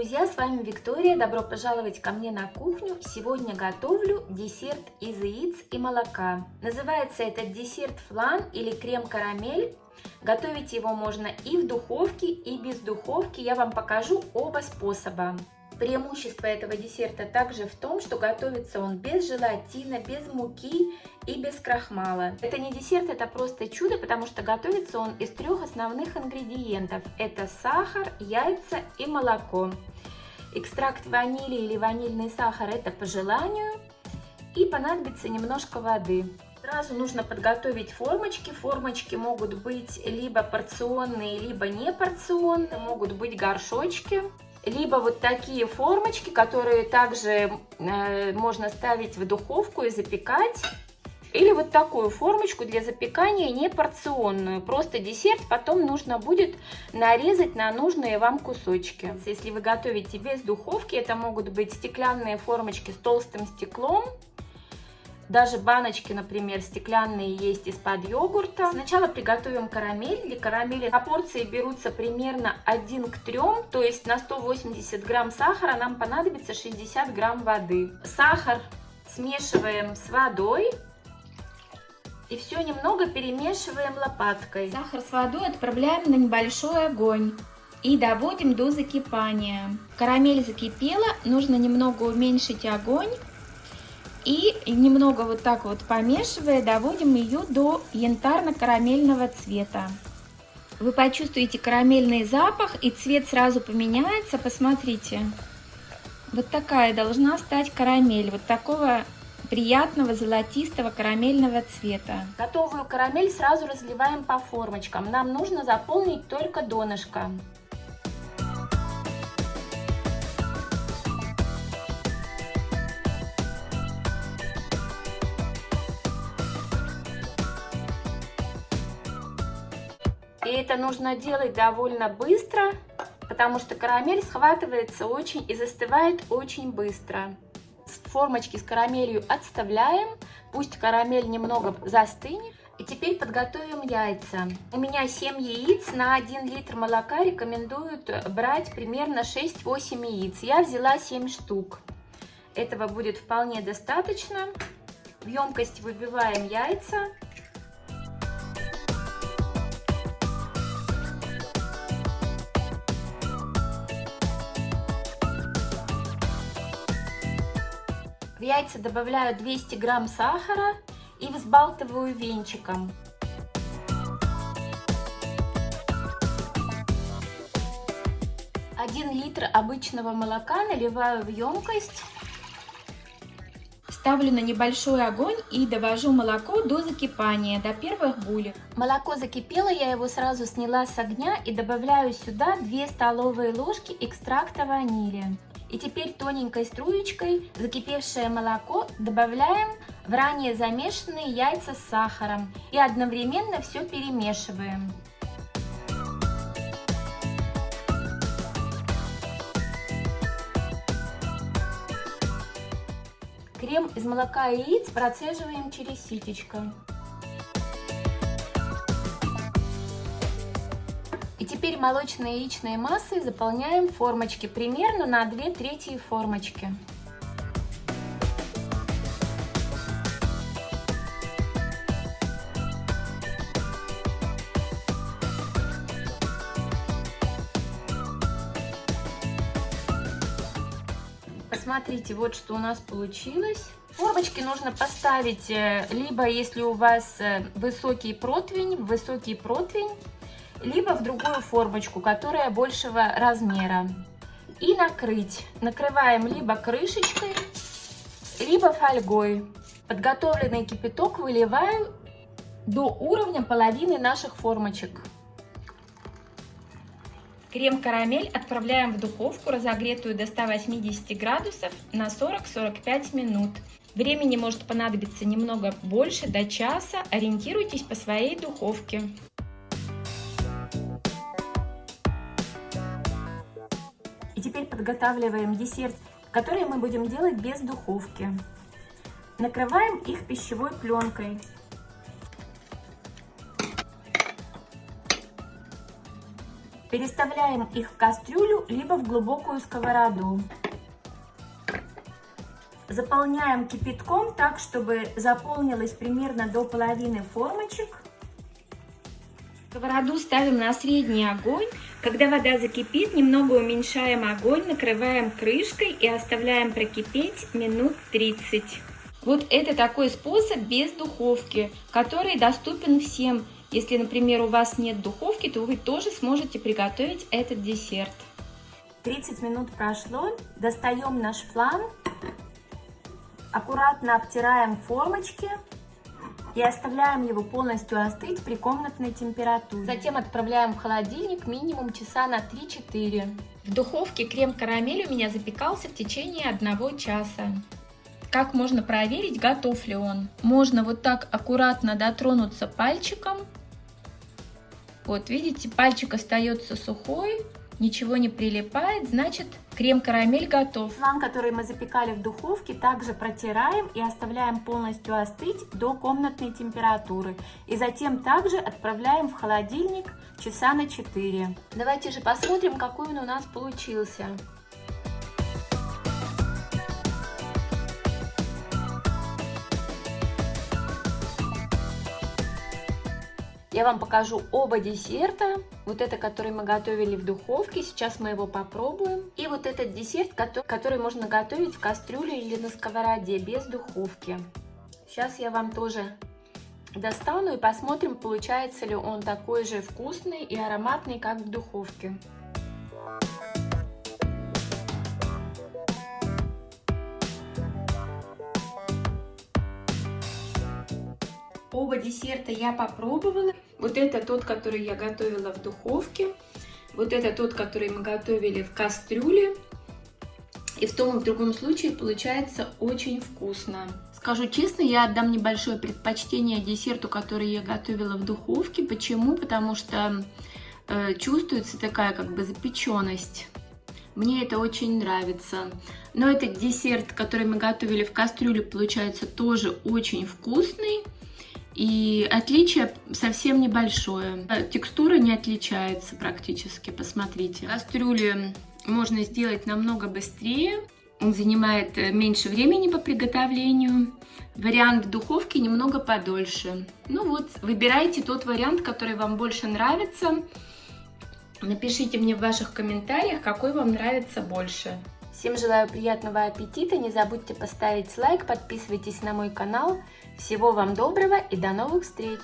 друзья, с вами Виктория. Добро пожаловать ко мне на кухню. Сегодня готовлю десерт из яиц и молока. Называется этот десерт флан или крем-карамель. Готовить его можно и в духовке, и без духовки. Я вам покажу оба способа. Преимущество этого десерта также в том, что готовится он без желатина, без муки и без крахмала. Это не десерт, это просто чудо, потому что готовится он из трех основных ингредиентов. Это сахар, яйца и молоко. Экстракт ванили или ванильный сахар это по желанию. И понадобится немножко воды. Сразу нужно подготовить формочки. Формочки могут быть либо порционные, либо не порционные. Могут быть горшочки либо вот такие формочки, которые также э, можно ставить в духовку и запекать. Или вот такую формочку для запекания не порционную. Просто десерт потом нужно будет нарезать на нужные вам кусочки. Если вы готовите без духовки, это могут быть стеклянные формочки с толстым стеклом даже баночки, например, стеклянные есть из-под йогурта. Сначала приготовим карамель. Для карамели порции берутся примерно 1 к 3, то есть на 180 грамм сахара нам понадобится 60 грамм воды. Сахар смешиваем с водой. И все немного перемешиваем лопаткой. Сахар с водой отправляем на небольшой огонь и доводим до закипания. Карамель закипела, нужно немного уменьшить огонь и немного вот так вот помешивая, доводим ее до янтарно-карамельного цвета. Вы почувствуете карамельный запах и цвет сразу поменяется, посмотрите. Вот такая должна стать карамель, вот такого приятного золотистого карамельного цвета. Готовую карамель сразу разливаем по формочкам. Нам нужно заполнить только донышко. И это нужно делать довольно быстро, потому что карамель схватывается очень и застывает очень быстро. Формочки с карамелью отставляем, пусть карамель немного застынет. И теперь подготовим яйца. У меня 7 яиц, на 1 литр молока рекомендуют брать примерно 6-8 яиц. Я взяла 7 штук. Этого будет вполне достаточно. В емкость выбиваем яйца. В яйца добавляю 200 грамм сахара и взбалтываю венчиком. Один литр обычного молока наливаю в емкость. Ставлю на небольшой огонь и довожу молоко до закипания, до первых булек. Молоко закипело, я его сразу сняла с огня и добавляю сюда 2 столовые ложки экстракта ванили. И теперь тоненькой струечкой закипевшее молоко добавляем в ранее замешанные яйца с сахаром и одновременно все перемешиваем. Крем из молока и яиц процеживаем через ситечко. Теперь молочной яичной массой заполняем формочки примерно на 2 трети формочки. Посмотрите, вот что у нас получилось. Формочки нужно поставить, э, либо если у вас э, высокий противень, высокий противень, либо в другую формочку, которая большего размера. И накрыть. Накрываем либо крышечкой, либо фольгой. Подготовленный кипяток выливаю до уровня половины наших формочек. Крем-карамель отправляем в духовку, разогретую до 180 градусов на 40-45 минут. Времени может понадобиться немного больше, до часа. Ориентируйтесь по своей духовке. И теперь подготавливаем десерт, который мы будем делать без духовки. Накрываем их пищевой пленкой. Переставляем их в кастрюлю, либо в глубокую сковороду. Заполняем кипятком так, чтобы заполнилось примерно до половины формочек. Сковороду ставим на средний огонь. Когда вода закипит, немного уменьшаем огонь, накрываем крышкой и оставляем прокипеть минут 30. Вот это такой способ без духовки, который доступен всем. Если, например, у вас нет духовки, то вы тоже сможете приготовить этот десерт. 30 минут прошло, достаем наш флан, аккуратно обтираем формочки и оставляем его полностью остыть при комнатной температуре. Затем отправляем в холодильник минимум часа на 3-4. В духовке крем-карамель у меня запекался в течение одного часа. Как можно проверить, готов ли он? Можно вот так аккуратно дотронуться пальчиком вот, видите, пальчик остается сухой, ничего не прилипает, значит крем-карамель готов. Флан, который мы запекали в духовке, также протираем и оставляем полностью остыть до комнатной температуры. И затем также отправляем в холодильник часа на 4. Давайте же посмотрим, какой он у нас получился. Я вам покажу оба десерта. Вот это, который мы готовили в духовке, сейчас мы его попробуем. И вот этот десерт, который можно готовить в кастрюле или на сковороде, без духовки. Сейчас я вам тоже достану и посмотрим, получается ли он такой же вкусный и ароматный, как в духовке. Оба десерта я попробовала. Вот это тот, который я готовила в духовке. Вот это тот, который мы готовили в кастрюле. И в том и в другом случае получается очень вкусно. Скажу честно, я отдам небольшое предпочтение десерту, который я готовила в духовке. Почему? Потому что э, чувствуется такая как бы запеченность. Мне это очень нравится. Но этот десерт, который мы готовили в кастрюле, получается тоже очень вкусный. И отличие совсем небольшое. Текстура не отличается практически, посмотрите. Кастрюли можно сделать намного быстрее. Он занимает э, меньше времени по приготовлению. Вариант в духовке немного подольше. Ну вот, выбирайте тот вариант, который вам больше нравится. Напишите мне в ваших комментариях, какой вам нравится больше. Всем желаю приятного аппетита, не забудьте поставить лайк, подписывайтесь на мой канал. Всего вам доброго и до новых встреч!